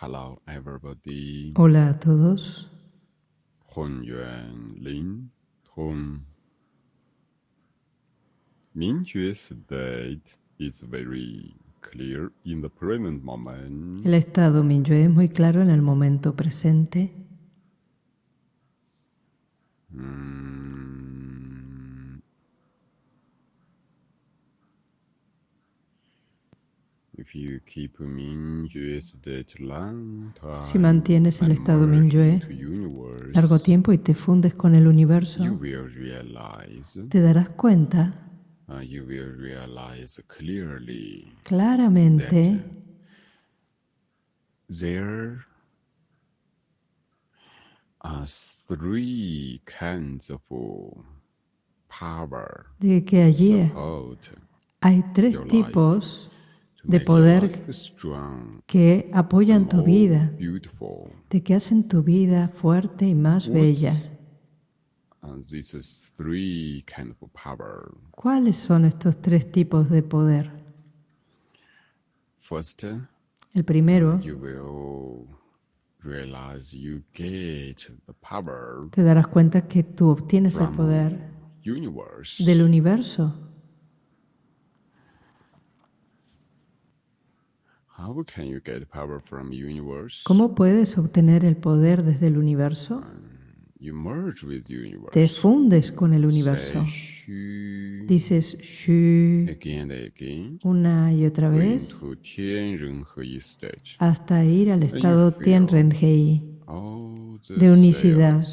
Hello everybody. Hola a todos. Hong Yuan Lin Hong. Mingjue state is very clear in the present moment. El estado Minyue es muy claro en el momento presente. Mm. Si mantienes el estado universe, largo tiempo y te fundes con el universo, te darás cuenta claramente there are three kinds of power de que allí hay tres tipos de poder que apoyan tu vida, de que hacen tu vida fuerte y más bella. ¿Cuáles son estos tres tipos de poder? El primero, te darás cuenta que tú obtienes el poder del universo. ¿Cómo puedes obtener el poder desde el universo? You merge with universe. Te fundes con el universo. Dices shu una y otra vez. Hasta ir al estado Tianrenhei, de unicidad,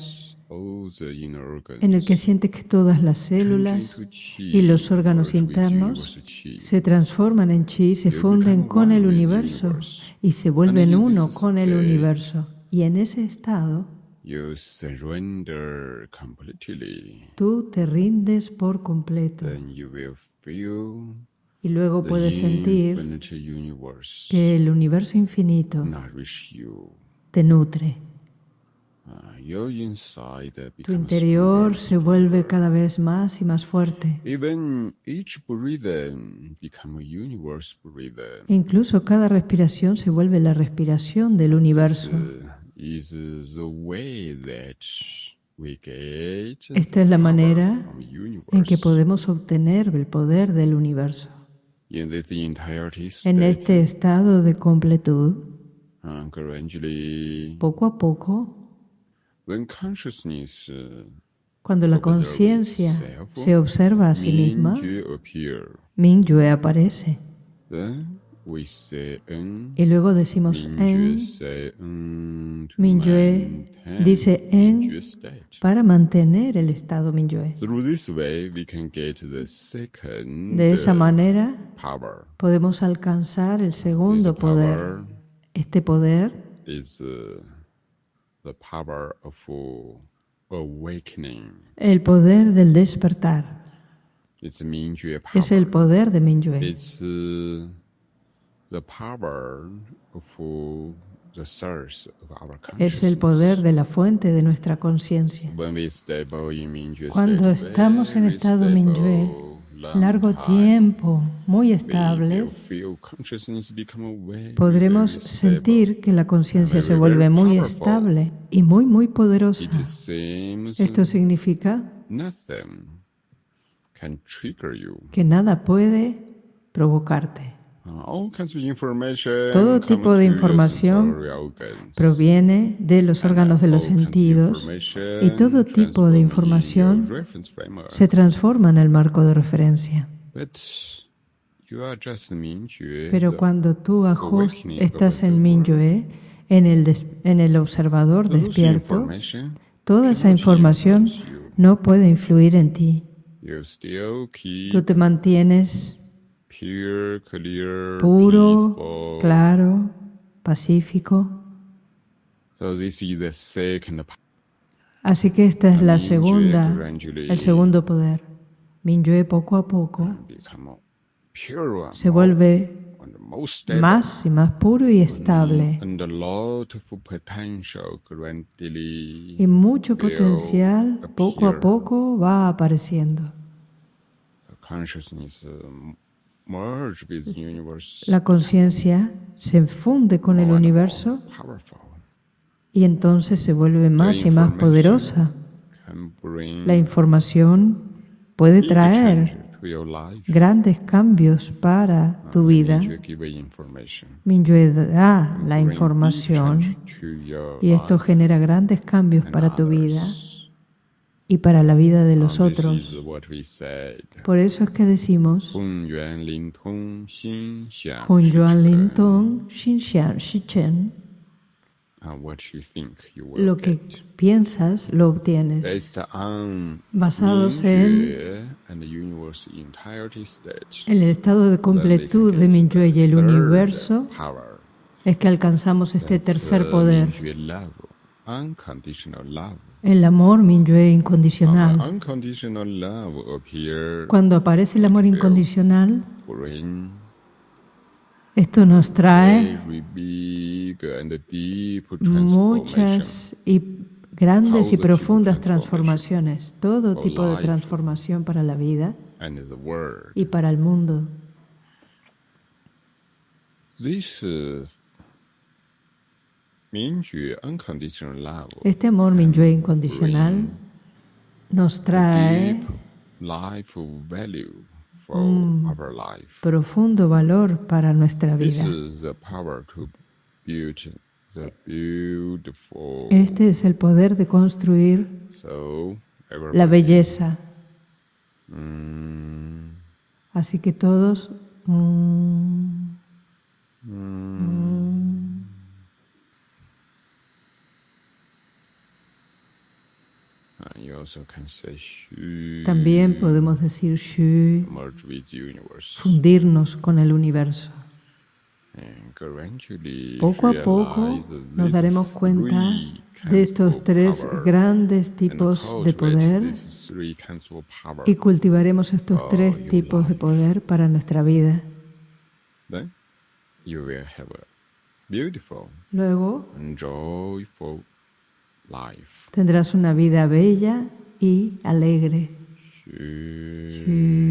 en el que sientes que todas las células y los órganos internos se transforman en chi, se funden con el universo y se vuelven uno con el universo. Y en ese estado tú te rindes por completo. Y luego puedes sentir que el universo infinito te nutre. Inside Tu interior se vuelve cada vez más y más fuerte. Incluso cada respiración se vuelve la respiración del universo. Is the way that we get Esta es la manera en que podemos obtener el poder del universo. En este estado de completud, gradually, poco a poco, cuando la conciencia se observa a sí misma, Mingyue aparece. Y luego decimos en, maintain dice en para mantener el estado second De esa manera podemos alcanzar el segundo poder. Este poder El poder del despertar It's Mingyue power. es el poder de Mingyue. It's the power of the source of our Es el poder de la fuente de nuestra conciencia. Cuando estamos en estado Mingyue, largo tiempo, muy estables, podremos sentir que la conciencia se vuelve muy estable y muy, muy poderosa. Esto significa que nada puede provocarte. Todo tipo de información. Proviene de los órganos de los sentidos y todo tipo de información se transforma en el marco de referencia. Pero cuando tú ajus- awakening estás en Minyue, en el, en el observador despierto, toda esa información no puede influir en ti. Tú te mantienes puro, claro, pacífico. So this is the second power. Así que esta es la segunda, el segundo poder. Minyue poco a poco se vuelve más y más puro y estable. Y mucho potencial poco a poco va apareciendo. La conciencia se funde con el universo y entonces se vuelve más y más poderosa. La información puede traer grandes cambios para tu vida. Minyue da la información y esto genera grandes cambios para tu vida y para la vida de los otros. Por eso es que decimos Hun Yuan Lin Xin Xian. Lo que piensas lo obtienes. Basados en el estado de completud de Minyue y el universo, es que alcanzamos este tercer poder. El amor Minyue incondicional. appear, Cuando aparece el amor incondicional, esto nos trae muchas y grandes y profundas transformaciones, todo tipo de transformación para la vida y para el mundo. Este amor Minyue incondicional nos trae Mm. profundo valor para nuestra vida. Este es el poder de construir la belleza. Mm, Así que todos mm, and también podemos decir Shu, fundirnos con el universo. Poco a poco nos daremos cuenta de estos tres grandes and tipos de poder y cultivaremos estos tres tipos de poder para nuestra vida. Luego. Tendrás una vida bella y alegre. Shu.